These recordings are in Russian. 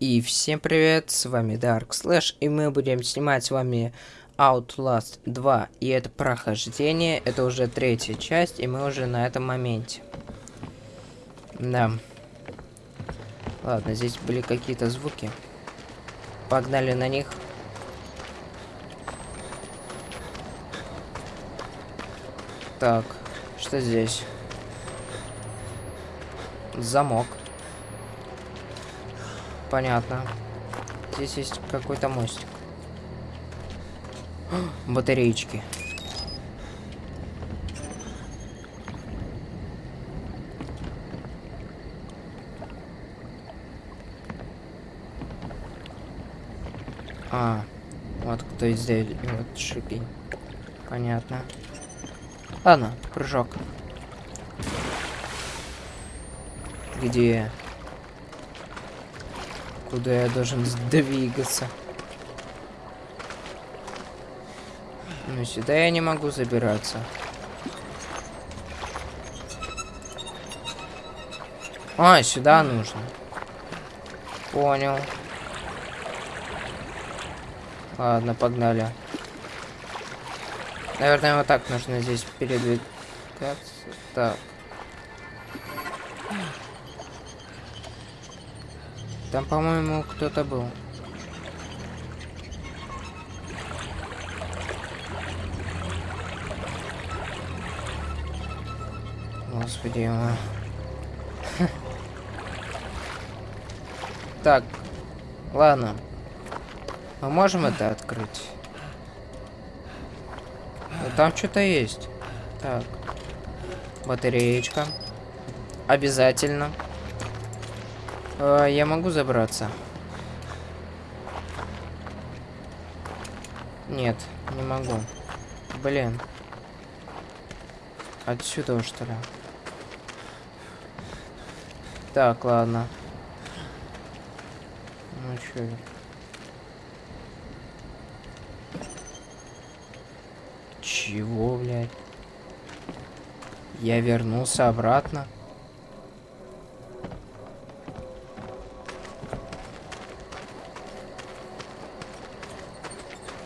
И всем привет, с вами Dark Slash, и мы будем снимать с вами Outlast 2. И это прохождение, это уже третья часть, и мы уже на этом моменте. Да. Ладно, здесь были какие-то звуки. Погнали на них. Так, что здесь? Замок. Понятно. Здесь есть какой-то мостик. Батареечки. А, вот кто здесь, вот шипи. Понятно. Ладно, прыжок. Где? Куда я должен двигаться? Ну, сюда я не могу забираться. А, сюда нужно. Понял. Ладно, погнали. Наверное, вот так нужно здесь передвигаться. Так. Там, по-моему, кто-то был. Господи, ему. Так, ладно. Мы можем это открыть? Там что-то есть. Так. Батареечка. Обязательно. А, я могу забраться? Нет, не могу. Блин. Отсюда, что ли? Так, ладно. Ну чё? Чего, блядь? Я вернулся обратно.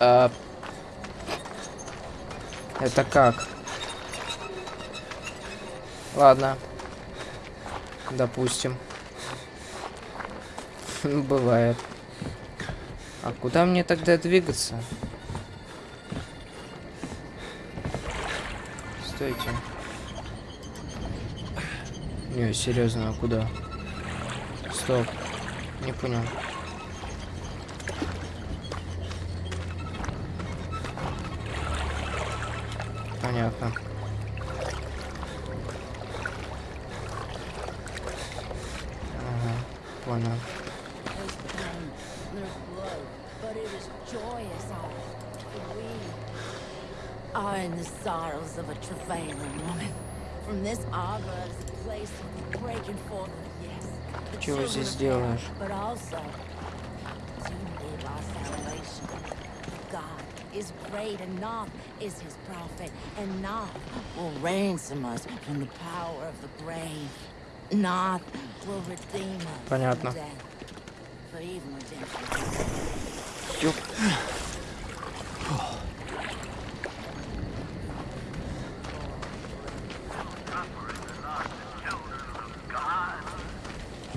А... Это как? Ладно. Допустим. Бывает. А куда мне тогда двигаться? Стойте. Не, серьезно, а куда? Стоп. Не понял. Понятно. Ага, понял. Are in the sorrows of a travailing woman. From this arbor is a place of breaking forth of yes. the Чего children здесь of делаешь? Hera, But also to live our salvation. God is great and Noth is his prophet, and Noth will ransom us from the power of the grave. Noth will redeem us Понятно. from death. For even redemption. Ёп.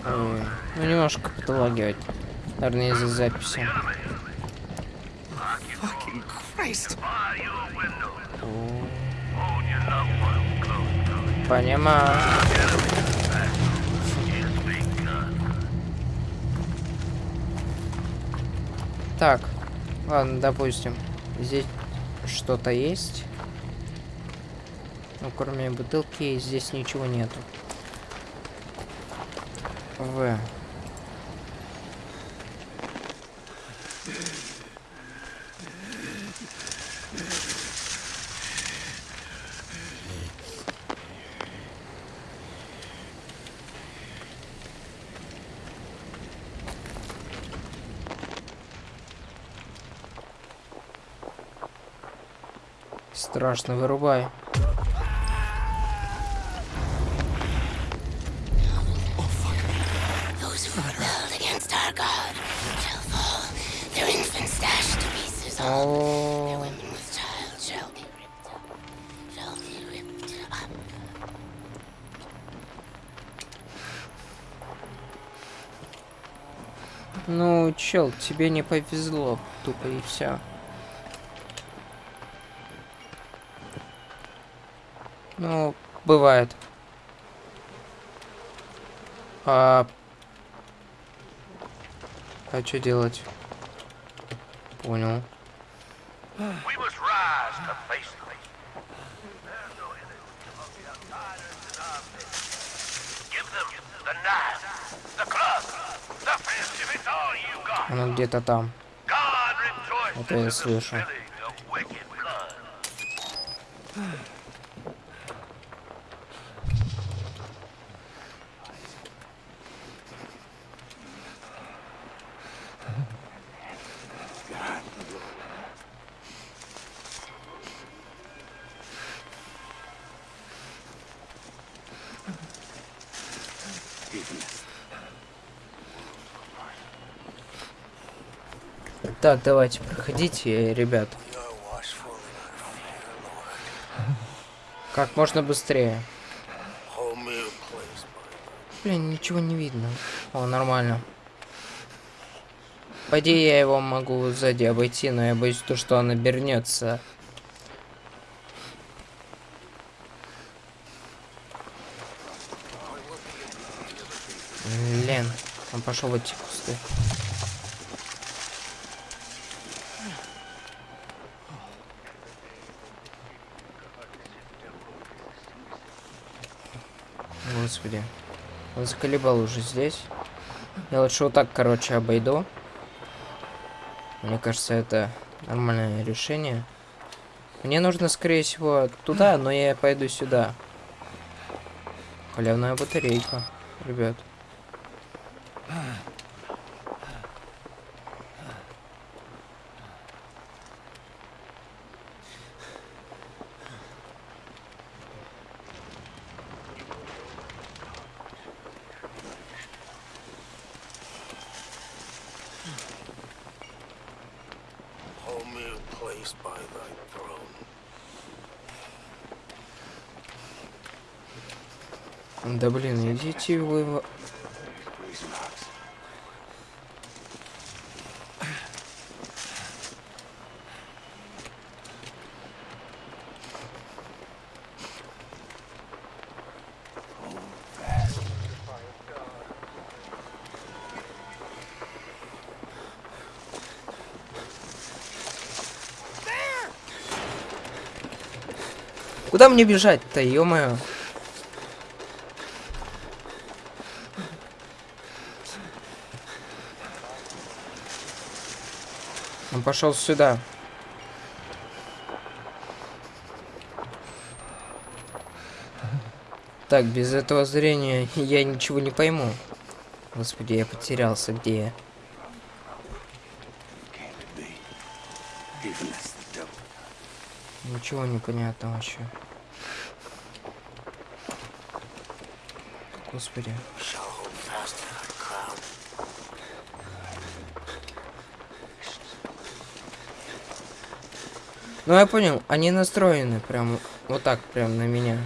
Ой, Ну, немножко подлагивать. Наверное, из-за записи. Christ! Понимаю. Так, ладно, допустим. Здесь что-то есть. Ну, кроме бутылки, здесь ничего нету. В. Страшно, вырубай. О. Ну, чел, тебе не повезло, тупо и все. The fist if it's all you got. Оно где-то там. Это я слышу. Так, давайте, проходите, ребят. Как можно быстрее. Блин, ничего не видно. О, нормально. По идее, я его могу сзади обойти, но я боюсь, то, что он обернется. Блин, он пошел в эти кусты. Господи. Он заколебал уже здесь. Я лучше вот так, короче, обойду. Мне кажется, это нормальное решение. Мне нужно, скорее всего, туда, но я пойду сюда. Халявная батарейка, ребят. Куда мне бежать-то, ё-моё? Он пошел сюда. Так, без этого зрения я ничего не пойму. Господи, я потерялся, где я? Ничего не понятно вообще. Господи. Ну я понял, они настроены прям вот так прям на меня.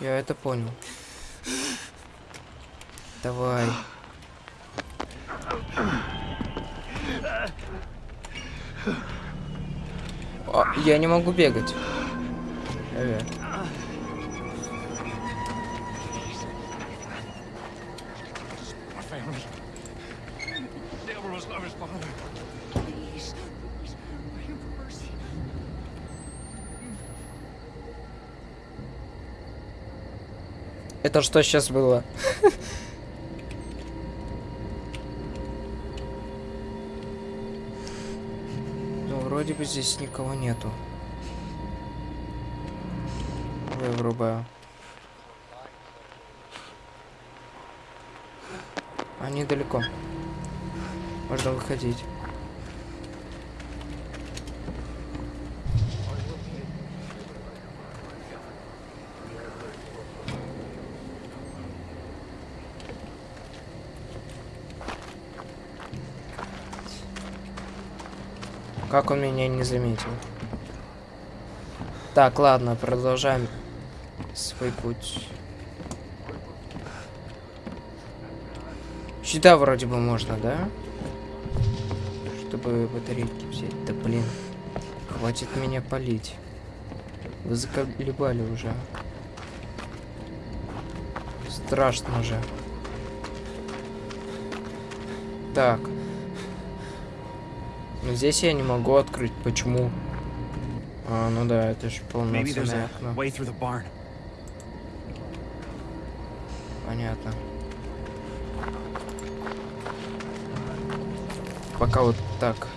Я это понял. Давай. А, я не могу бегать. Э, Это что сейчас было? Ну, вроде бы здесь никого нету. Я врубаю. Они далеко. Можно выходить. Как он меня не заметил? Так, ладно, продолжаем свой путь. Сюда вроде бы можно, да? Чтобы батарейки взять. Да блин. Хватит меня полить. Вы заколебали уже. Страшно же. Так. Но здесь я не могу открыть. Почему? А, ну да, это же полноценное a окно. Понятно. Пока вот так.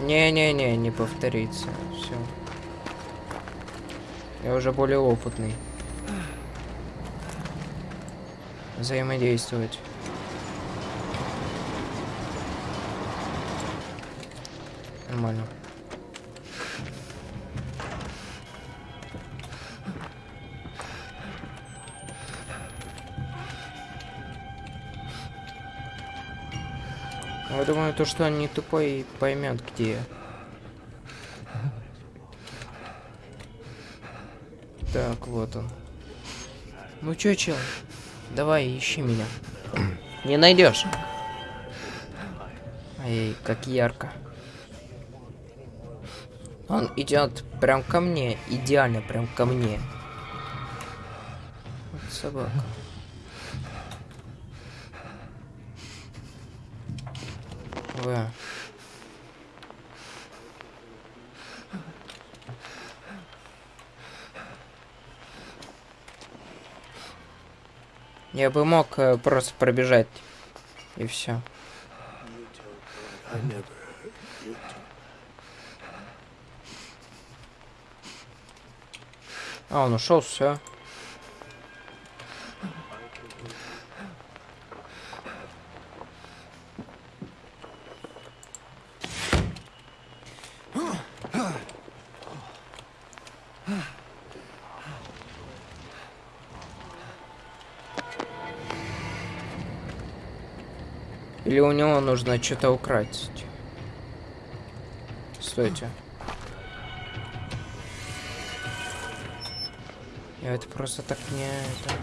Не-не-не, не повторится. Все. Я уже более опытный. Взаимодействовать. Нормально. Я думаю, то, что он не тупой, поймет, где я. Так, вот он. Ну чё, чел? Давай, ищи меня. Не найдешь. Ай, как ярко. Он идет прям ко мне, идеально прям ко мне. Вот собака. Вы. Я бы мог э, просто пробежать и все. А, он ушел, все. У него нужно что-то украсть? Стойте. Я это просто так не... Это...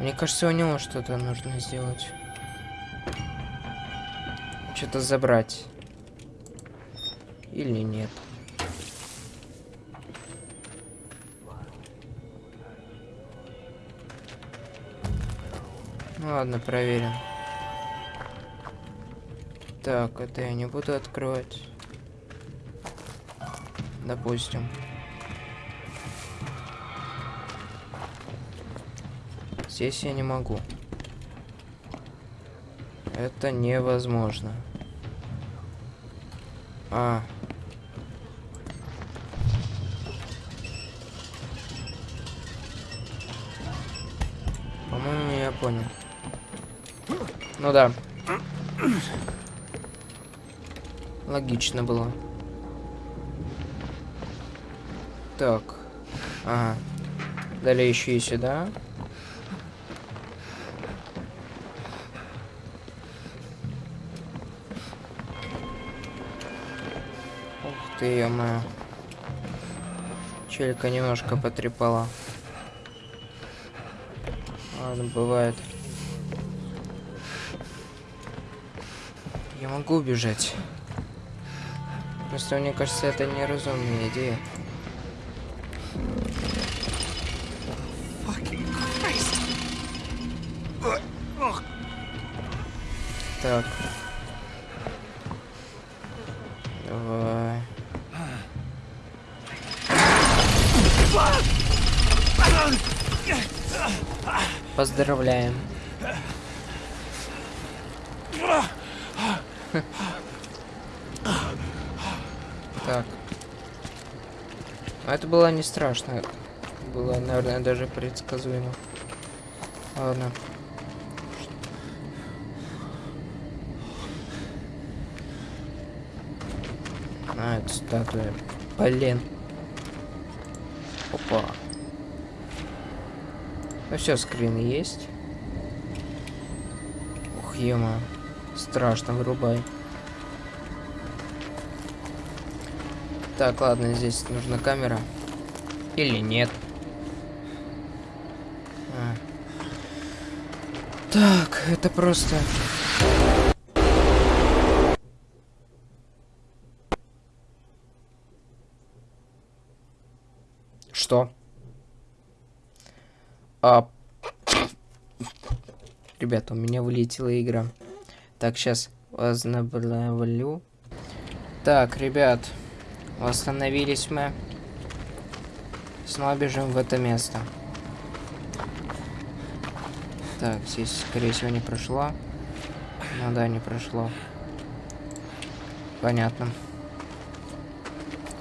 Мне кажется, у него что-то нужно сделать. Что-то забрать. Или нет. Ладно, проверим. Так, это я не буду открывать. Допустим. Здесь я не могу. Это невозможно. А. Ну да. Логично было. Так. Ага. Далее еще и сюда. Ух ты, ё Челика немножко потрепала. Ладно, бывает. Я могу убежать. Просто мне кажется, это неразумная идея. Так. Давай. Поздравляем. Так. А это было не страшно. Было, наверное, даже предсказуемо. Ладно. А, это статуя. Блин. Опа. Ну все, скрин есть. Ух, ема. Страшно, вырубай. Так, ладно, здесь нужна камера. Или нет. А. Так, это просто... Что? А... Ребята, у меня вылетела игра. Так, сейчас возобновлю. Так, ребят, восстановились мы. Снова бежим в это место. Так, здесь, скорее всего, не прошло. Ну да, не прошло. Понятно.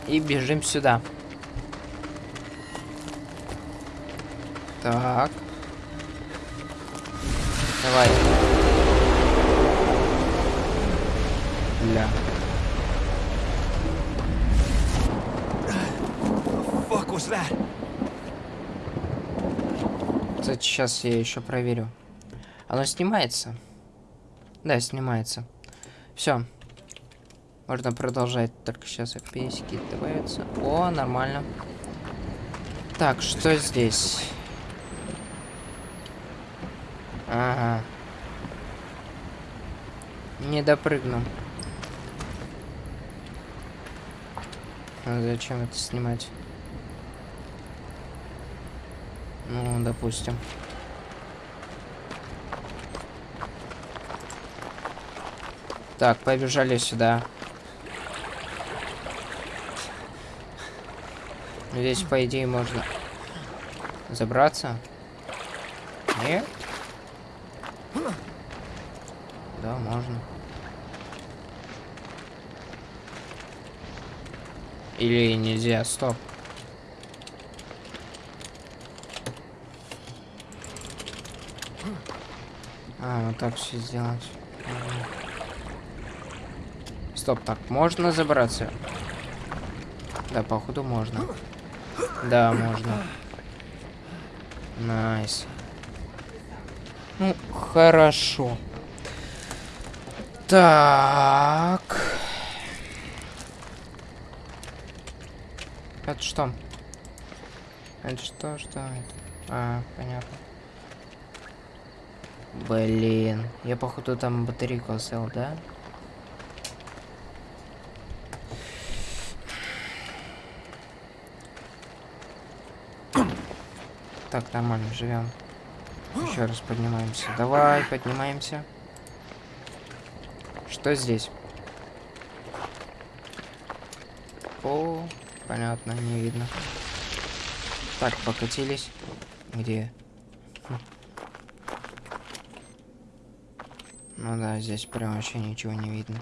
И бежим сюда. Так. Давай. Бля. Fuck was that? Кстати, сейчас я еще проверю. Оно снимается? Да, снимается. Все. Можно продолжать. Только сейчас FPS добавятся. О, нормально. Так, что здесь? Ага. Не допрыгну. А зачем это снимать? Ну, допустим. Так, побежали сюда. Здесь, по идее, можно забраться. Нет? Да, можно. Или нельзя, стоп. А, вот так все сделать. Стоп, так, можно забраться? Да, походу можно. Да, можно. Nice. Ну, хорошо. Так. Это что? Это что, что это? А, понятно. Блин, я походу там батарейку оставил, да? Так, нормально, живем. Еще раз поднимаемся. Давай, поднимаемся. Что здесь? О, понятно, не видно. Так, покатились. Где? Ну да, здесь прям вообще ничего не видно.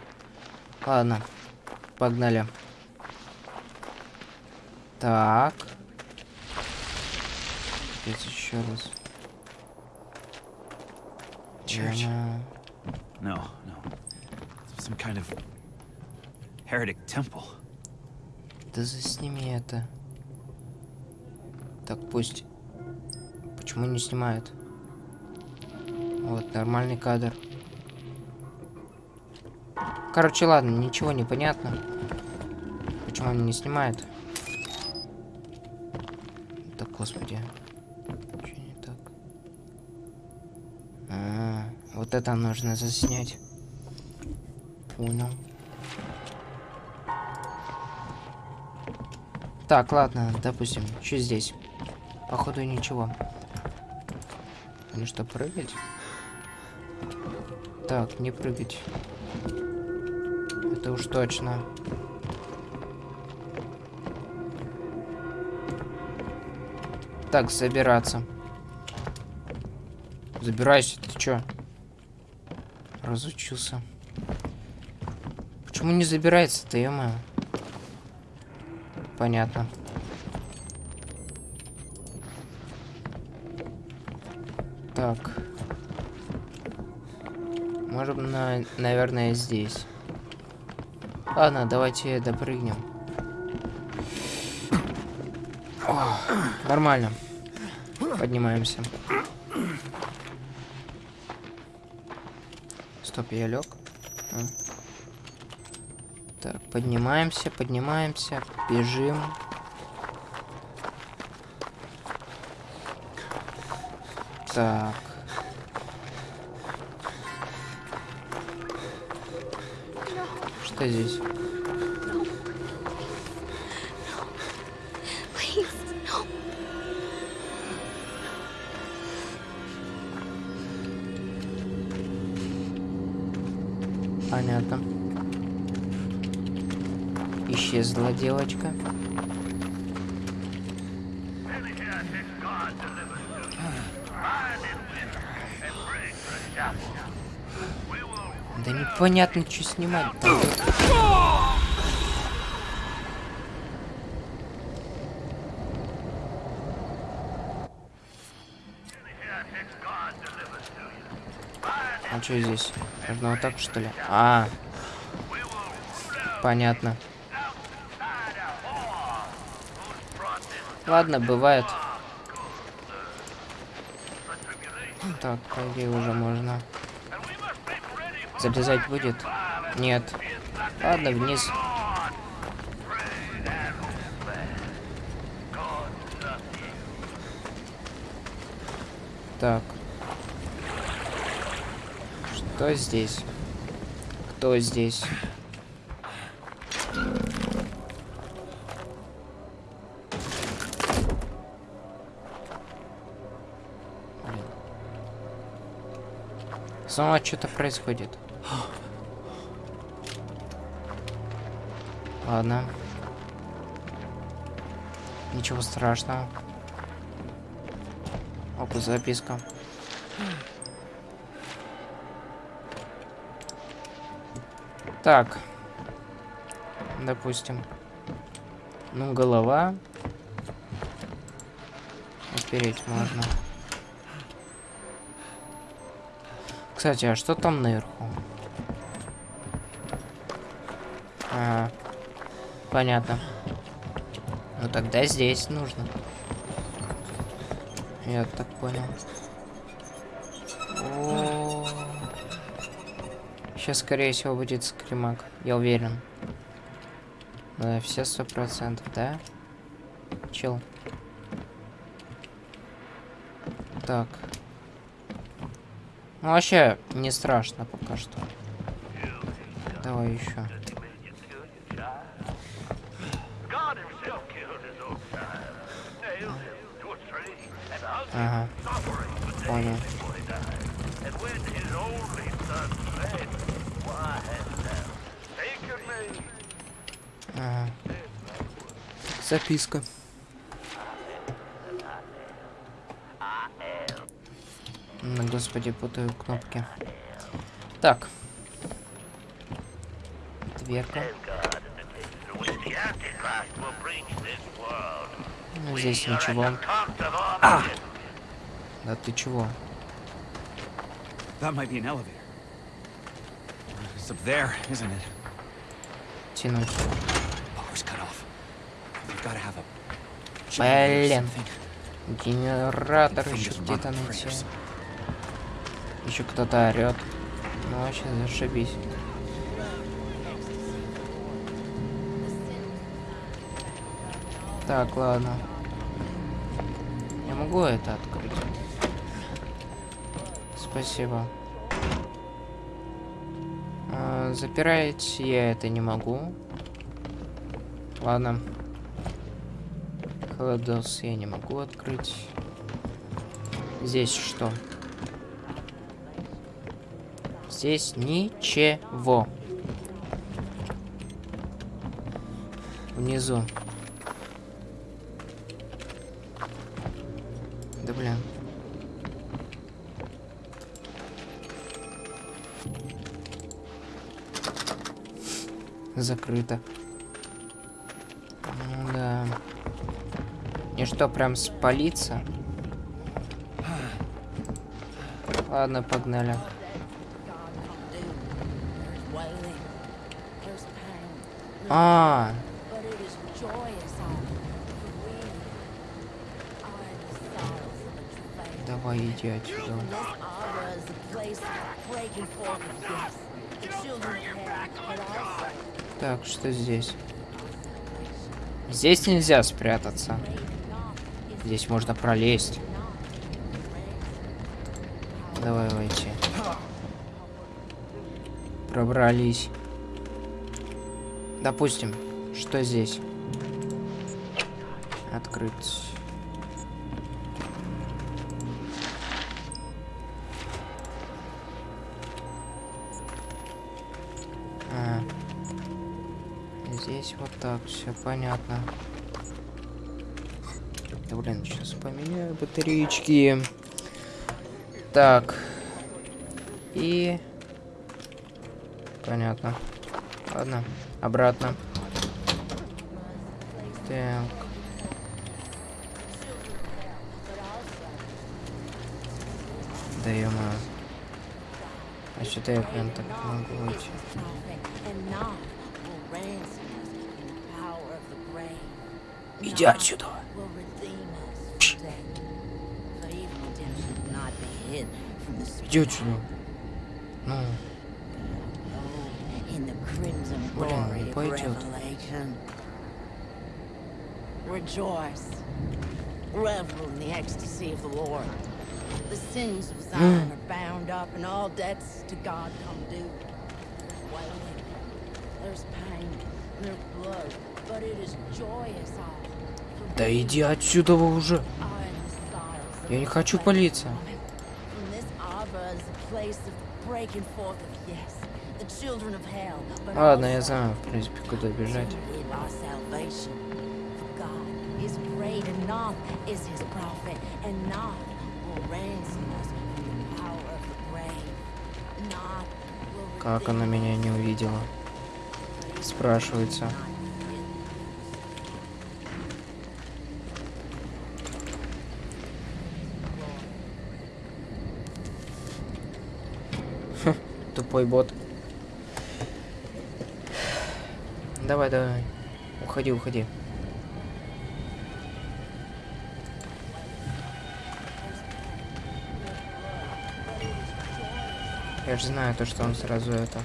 Ладно, погнали. Так. Опять еще раз. Church. No, no. Some kind of heretic temple. Да засними это. Так, пусть. Почему не снимает? Вот, нормальный кадр. Короче, ладно, ничего не понятно. Почему он не снимает? Да, господи. Чё не так? А, вот это нужно заснять. Понял. Так, ладно, допустим, что здесь? Походу ничего. Ну что, прыгать? Так, не прыгать. Это уж точно. Так, забираться. Забирайся, ты чё? Разучился. Почему не забирается-то, ё Понятно. Так. Можем, на, наверное, здесь. Ладно, давайте допрыгнем. О, нормально. Поднимаемся. Стоп, я лег. Так, поднимаемся, поднимаемся, бежим. Так. Что здесь? Понятно. Исчезла девочка. Да непонятно, что снимать. А что здесь? Нужно вот так, что ли? А, понятно. Ладно, бывает. Так, по уже можно. Залезать будет? Нет. Ладно, вниз. Так. Что здесь? Кто здесь? Снова что-то происходит. Ладно. Ничего страшного. Опа, записка. Так. Допустим. Ну, голова. Опереть можно. Кстати, а что там наверху? А, понятно. Ну тогда здесь нужно. Я так понял. О, Сейчас, скорее всего, будет скримак. Я уверен. Да, все сто процентов, да? Чел. Так. Ну, вообще, не страшно пока что. Давай еще. God himself killed his господи, путаю кнопки. Так. Дверка. Ну, здесь ничего. Armageddon. Да ты чего? Тянуть. Блин. Генератор еще где-то найти. Еще кто-то орет. Ну вообще зашибись. Так, ладно. Я могу это открыть? Спасибо. А, запирать я это не могу. Ладно. Холодос я не могу открыть. Здесь что? Здесь ничего. Внизу. Да блин. Закрыто. Ну да. И что, прям спалиться? Ладно, погнали. Of heaven, but also Так, что здесь? Здесь нельзя спрятаться. Здесь можно пролезть. Давай войти. Пробрались. Допустим, что здесь? Открыть. А. Здесь вот так, все понятно. Да блин, сейчас поменяю батареечки. Так. И... Понятно. Ладно, обратно. Так. Да ё А что-то я прям так могу grave. Иди отсюда. will redeem us from crimson Блин, glory не of пойдет. revelation. Rejoice. Revel in the ecstasy of the Lord. The sins of Zion are bound up, and all debts to God come due. Wailing. There's pain, there's blood, but it is joyous all. For да we иди отсюда вы уже. are in the sorrows of Я не the хочу slave. палиться. From this arbor is a place of breaking forth of yes, Ладно, я знаю, в принципе, куда бежать. Как она меня не увидела? Спрашивается. Хм, Тупой бот. Давай, давай. Уходи, уходи. Я же знаю то, что он сразу это.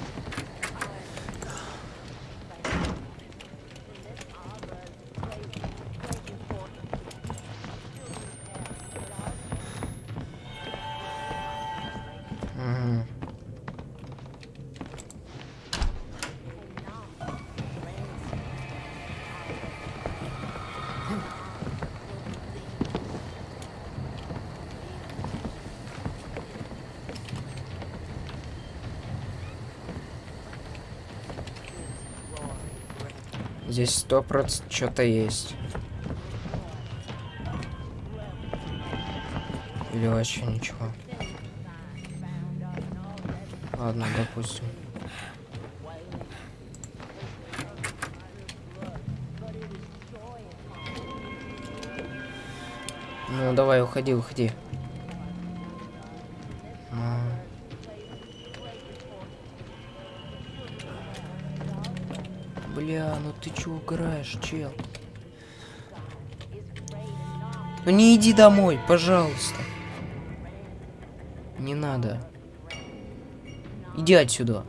Здесь сто процентов что-то есть. Или вообще ничего. Ладно, допустим. Ну, давай, уходи, уходи. Бля, ну ты чё угораешь, чел? Ну не иди домой, пожалуйста. Не надо. Иди отсюда.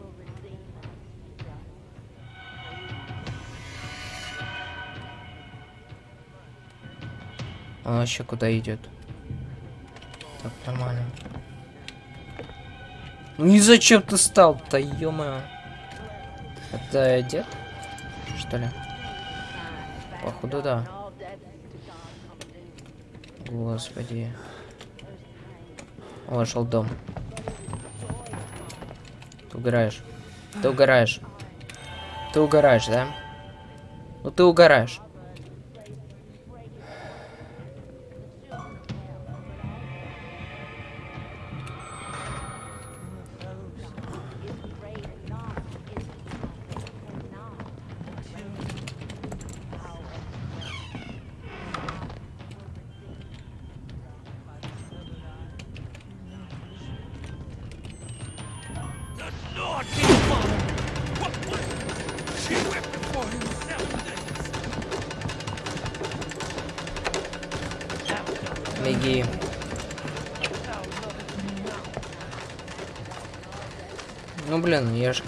Он вообще куда идет? Так, нормально. Ну и зачем ты стал-то, ё Это дед? Что ли? Походу, да. Господи. Вошел дом. Ты угораешь. Ты угораешь. Ты угораешь, да? Ну ты угораешь.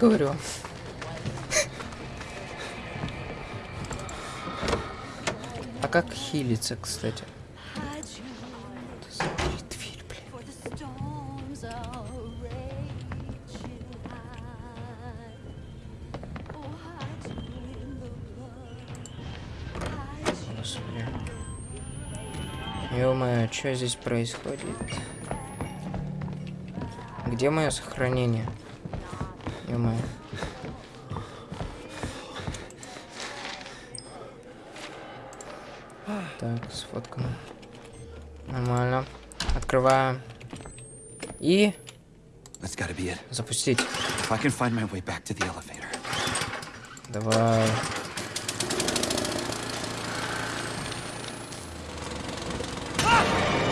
The blood. Hide you Господи. Ё-моё, что здесь происходит? Где мое сохранение? Ё-моё. Так, сфоткано. Нормально. Открываем. И запустить. Давай.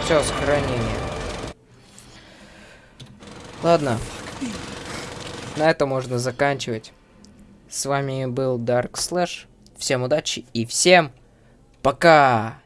Все, сохранение. Ладно. На этом можно заканчивать. С вами был Dark Slash. Всем удачи и всем пока!